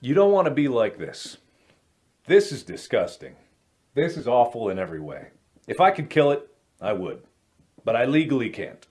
You don't want to be like this. This is disgusting. This is awful in every way. If I could kill it, I would. But I legally can't.